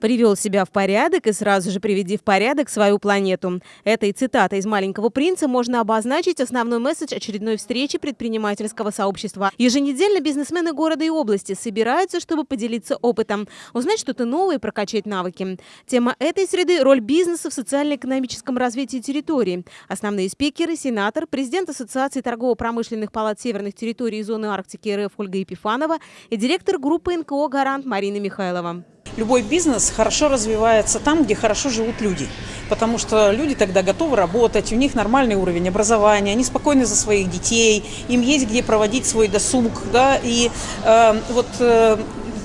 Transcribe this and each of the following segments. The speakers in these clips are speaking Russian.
Привел себя в порядок и сразу же приведи в порядок свою планету. Этой цитатой из «Маленького принца» можно обозначить основной месседж очередной встречи предпринимательского сообщества. Еженедельно бизнесмены города и области собираются, чтобы поделиться опытом, узнать что-то новое и прокачать навыки. Тема этой среды – роль бизнеса в социально-экономическом развитии территории. Основные спикеры – сенатор, президент Ассоциации торгово-промышленных палат северных территорий и зоны Арктики РФ Ольга Епифанова и директор группы НКО «Гарант» Марина Михайлова. Любой бизнес хорошо развивается там, где хорошо живут люди. Потому что люди тогда готовы работать, у них нормальный уровень образования, они спокойны за своих детей, им есть где проводить свой досуг. Да, и э, вот э,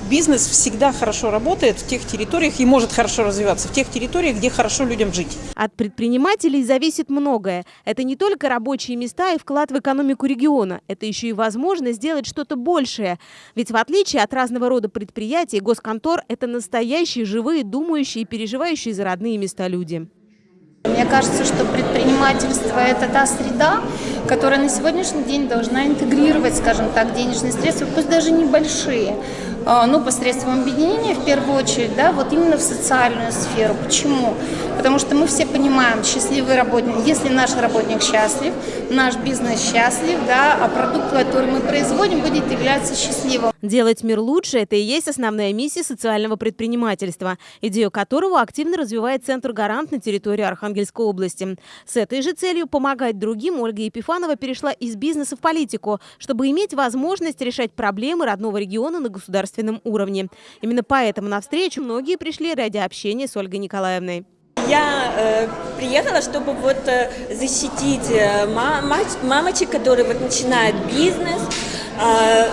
бизнес всегда хорошо работает в тех территориях и может хорошо развиваться в тех территориях, где хорошо людям жить. От предпринимателей зависит многое. Это не только рабочие места и вклад в экономику региона. Это еще и возможность сделать что-то большее. Ведь в отличие от разного рода предприятий, госконтор – это настоящие, живые, думающие и переживающие за родные места люди. Мне кажется, что предпринимательство – это та среда, которая на сегодняшний день должна интегрировать, скажем так, денежные средства, пусть даже небольшие, а, ну, посредством объединения, в первую очередь, да, вот именно в социальную сферу. Почему? Потому что мы все понимаем, счастливый работник, если наш работник счастлив, наш бизнес счастлив, да, а продукт, который мы производим, будет являться счастливым. Делать мир лучше – это и есть основная миссия социального предпринимательства, идею которого активно развивает Центр «Гарант» на территории Архангельской области. С этой же целью помогать другим Ольга Епифанова перешла из бизнеса в политику, чтобы иметь возможность решать проблемы родного региона на государственном уровне. Именно поэтому на встречу многие пришли ради общения с Ольгой Николаевной. Я э, приехала, чтобы вот э, защитить э, мамочек, которые вот начинают бизнес,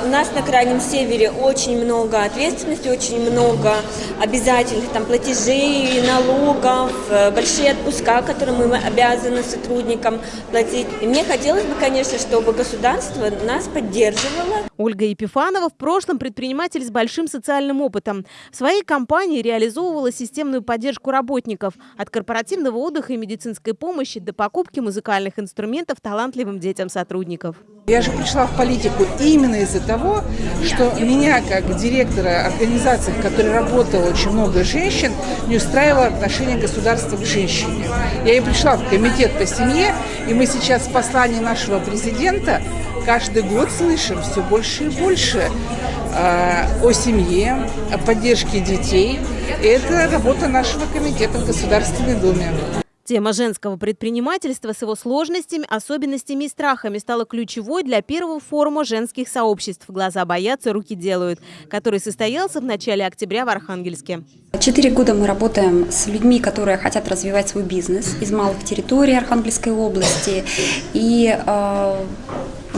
у нас на Крайнем Севере очень много ответственности, очень много обязательных там платежей, налогов, э, большие отпуска, которые мы обязаны сотрудникам платить. И мне хотелось бы, конечно, чтобы государство нас поддерживало. Ольга Епифанова в прошлом предприниматель с большим социальным опытом. В своей компании реализовывала системную поддержку работников от корпоративного отдыха и медицинской помощи до покупки музыкальных инструментов талантливым детям сотрудников. Я же пришла в политику именно из-за того, что меня, как директора организации, в которой работало очень много женщин, не устраивало отношение государства к женщине. Я и пришла в комитет по семье, и мы сейчас в послании нашего президента каждый год слышим все больше и больше э, о семье, о поддержке детей. И это работа нашего комитета в Государственной Думе. Тема женского предпринимательства с его сложностями, особенностями и страхами стала ключевой для первого форума женских сообществ «Глаза боятся, руки делают», который состоялся в начале октября в Архангельске. Четыре года мы работаем с людьми, которые хотят развивать свой бизнес из малых территорий Архангельской области. И э,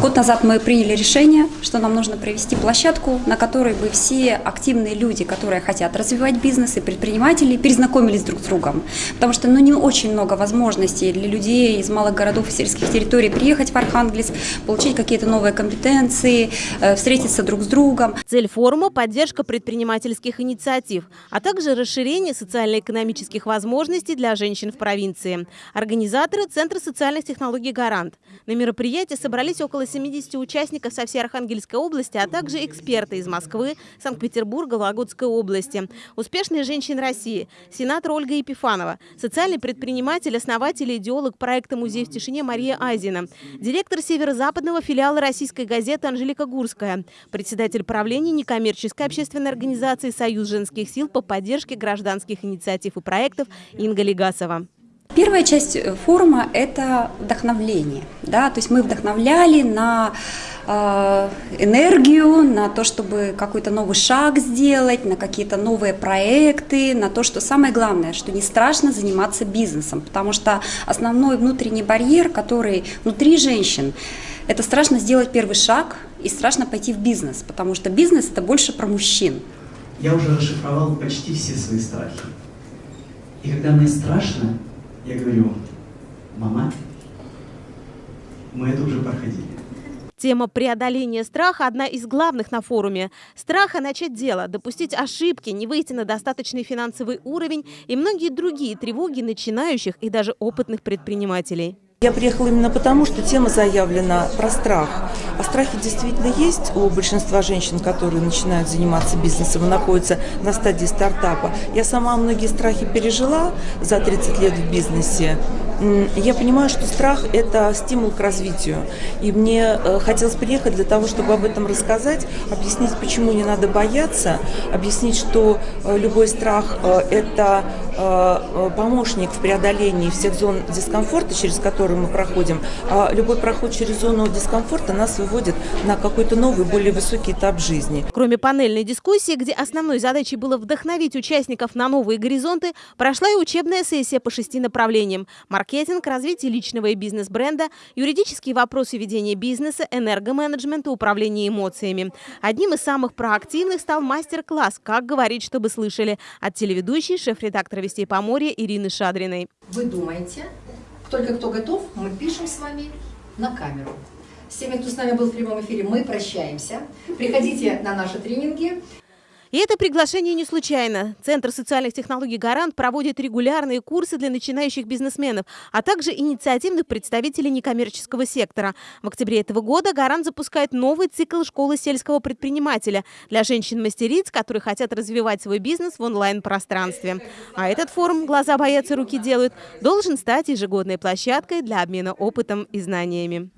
Год назад мы приняли решение, что нам нужно провести площадку, на которой бы все активные люди, которые хотят развивать бизнес и предприниматели, перезнакомились друг с другом. Потому что ну, не очень много возможностей для людей из малых городов и сельских территорий приехать в Архангельск, получить какие-то новые компетенции, э, встретиться друг с другом. Цель форума – поддержка предпринимательских инициатив, а также расширение социально-экономических возможностей для женщин в провинции. Организаторы – Центр социальных технологий «Гарант». На мероприятии собрались около 70 участников со всей Архангельской области, а также эксперты из Москвы, Санкт-Петербурга, Вологодской области, успешные женщины России, сенатор Ольга Епифанова, социальный предприниматель, основатель и идеолог проекта «Музей в тишине» Мария Айзина, директор северо-западного филиала российской газеты Анжелика Гурская, председатель правления некоммерческой общественной организации «Союз женских сил» по поддержке гражданских инициатив и проектов Инга Легасова. Первая часть э, форума – это вдохновление. Да? То есть мы вдохновляли на э, энергию, на то, чтобы какой-то новый шаг сделать, на какие-то новые проекты, на то, что самое главное, что не страшно заниматься бизнесом, потому что основной внутренний барьер, который внутри женщин, это страшно сделать первый шаг и страшно пойти в бизнес, потому что бизнес – это больше про мужчин. Я уже расшифровал почти все свои страхи. И когда мне страшно, я говорю, мама, мы это уже проходили. Тема преодоления страха – одна из главных на форуме. Страха начать дело, допустить ошибки, не выйти на достаточный финансовый уровень и многие другие тревоги начинающих и даже опытных предпринимателей. Я приехала именно потому, что тема заявлена про страх. А страхи действительно есть у большинства женщин, которые начинают заниматься бизнесом и находятся на стадии стартапа. Я сама многие страхи пережила за 30 лет в бизнесе. Я понимаю, что страх – это стимул к развитию. И мне э, хотелось приехать для того, чтобы об этом рассказать, объяснить, почему не надо бояться, объяснить, что э, любой страх э, – это помощник в преодолении всех зон дискомфорта, через которые мы проходим. А любой проход через зону дискомфорта нас выводит на какой-то новый, более высокий этап жизни. Кроме панельной дискуссии, где основной задачей было вдохновить участников на новые горизонты, прошла и учебная сессия по шести направлениям – маркетинг, развитие личного и бизнес-бренда, юридические вопросы ведения бизнеса, энергоменеджмента, управление эмоциями. Одним из самых проактивных стал мастер-класс «Как говорить, чтобы слышали» от телеведущей, шеф-редактора «Вестей Поморья» Ирины Шадриной. Вы думаете, только кто готов, мы пишем с вами на камеру. С теми, кто с нами был в прямом эфире, мы прощаемся. Приходите на наши тренинги. И это приглашение не случайно. Центр социальных технологий «Гарант» проводит регулярные курсы для начинающих бизнесменов, а также инициативных представителей некоммерческого сектора. В октябре этого года «Гарант» запускает новый цикл школы сельского предпринимателя для женщин-мастериц, которые хотят развивать свой бизнес в онлайн-пространстве. А этот форум «Глаза боятся, руки делают» должен стать ежегодной площадкой для обмена опытом и знаниями.